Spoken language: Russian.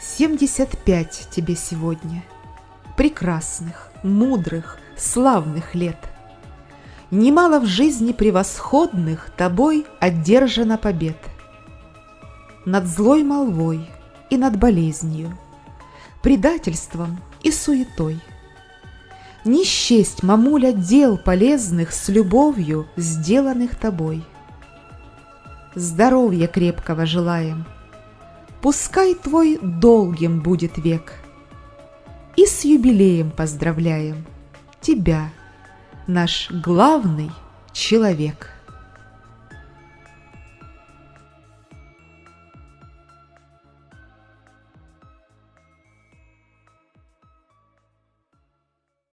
Семьдесят пять тебе сегодня. Прекрасных, мудрых, славных лет. Немало в жизни превосходных Тобой одержано побед. Над злой молвой и над болезнью, Предательством и суетой. Не счесть, мамуля, дел полезных С любовью, сделанных тобой. Здоровья крепкого желаем — Пускай твой долгим будет век. И с юбилеем поздравляем Тебя, наш главный человек.